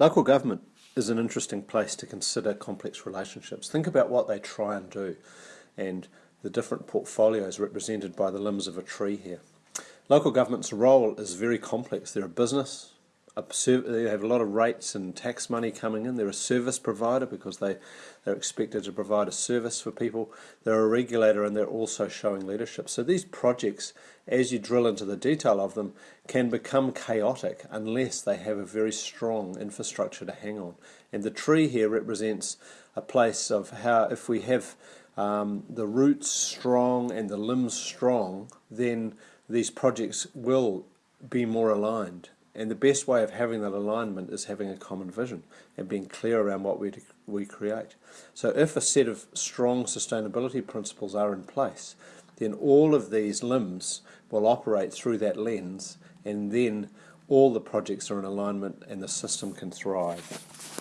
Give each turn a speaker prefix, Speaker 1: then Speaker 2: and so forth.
Speaker 1: Local government is an interesting place to consider complex relationships. Think about what they try and do and the different portfolios represented by the limbs of a tree here. Local government's role is very complex. They're a business, they have a lot of rates and tax money coming in. They're a service provider because they, they're expected to provide a service for people. They're a regulator and they're also showing leadership. So these projects, as you drill into the detail of them, can become chaotic unless they have a very strong infrastructure to hang on. And the tree here represents a place of how, if we have um, the roots strong and the limbs strong, then these projects will be more aligned and the best way of having that alignment is having a common vision and being clear around what we, we create. So if a set of strong sustainability principles are in place, then all of these limbs will operate through that lens and then all the projects are in alignment and the system can thrive.